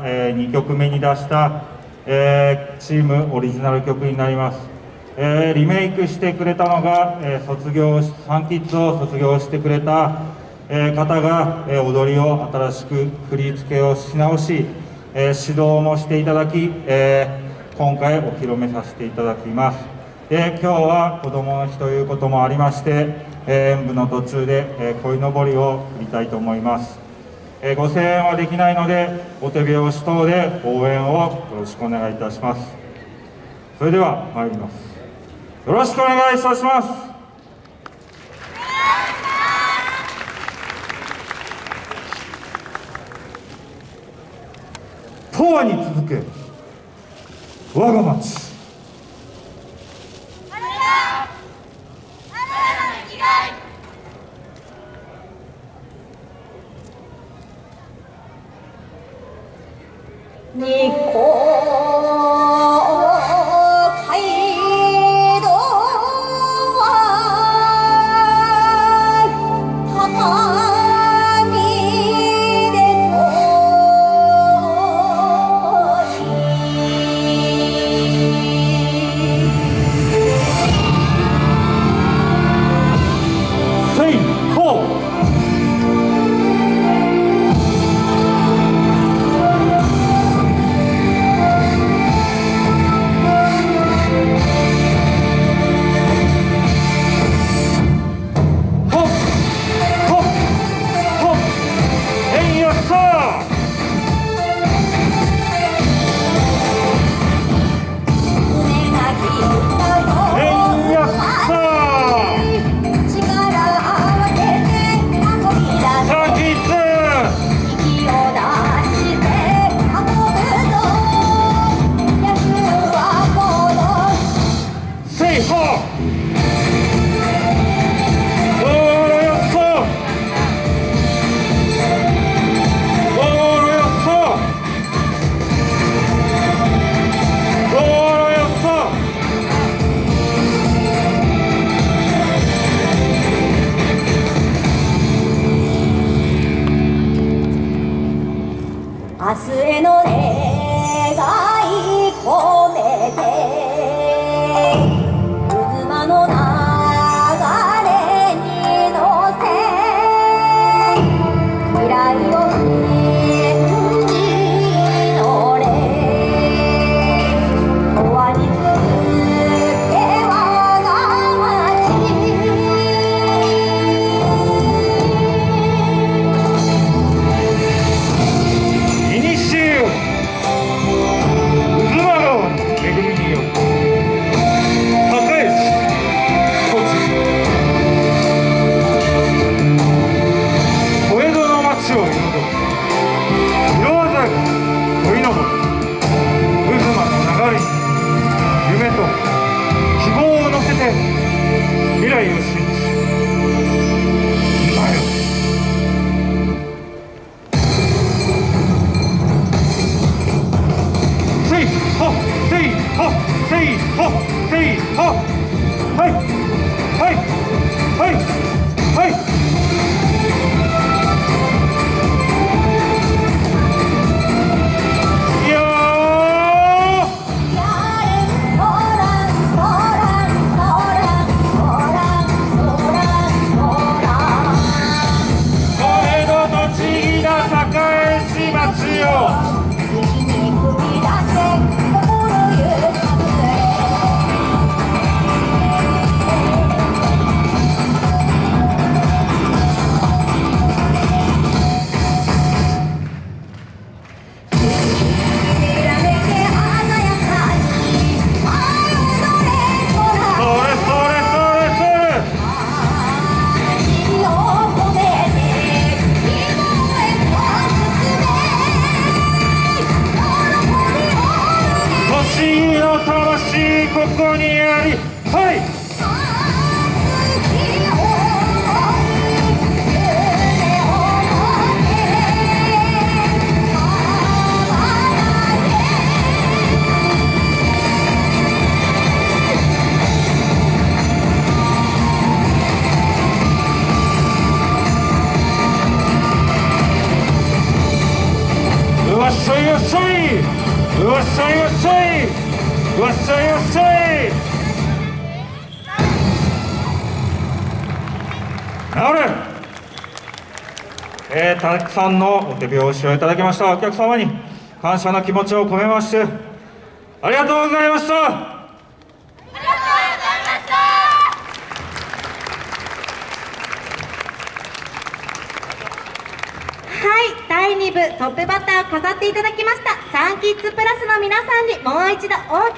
え2曲目に出した、えチームオリジナル曲になります、えリメイクしてくれたのが、え卒業サンキッズを卒業してくれた、え方が、え踊りを新しく振り付けをし直し、え指導もしていただき、え今回お披露目させていただきます。で今日は子どもの日ということもありまして、え演舞の途中で、え鯉のぼりを振りたいと思います。えご声援はできないのでお手拍子等で応援をよろしくお願いいたします。それでは参ります。よろしくお願いいたします。永遠に続け我が町。你过。明日へのせいはせここにありはい。よっしょよっしょゃい。うわっしゃいうわっしゃい。わっしゃいわっしゃい治るえー、たくさんのお手拍子をいただきました。お客様に感謝の気持ちを込めましてありがとうございました。はい、第2部トップバッターを飾っていただきました。サンキッズプラスの皆さんにもう一度大きな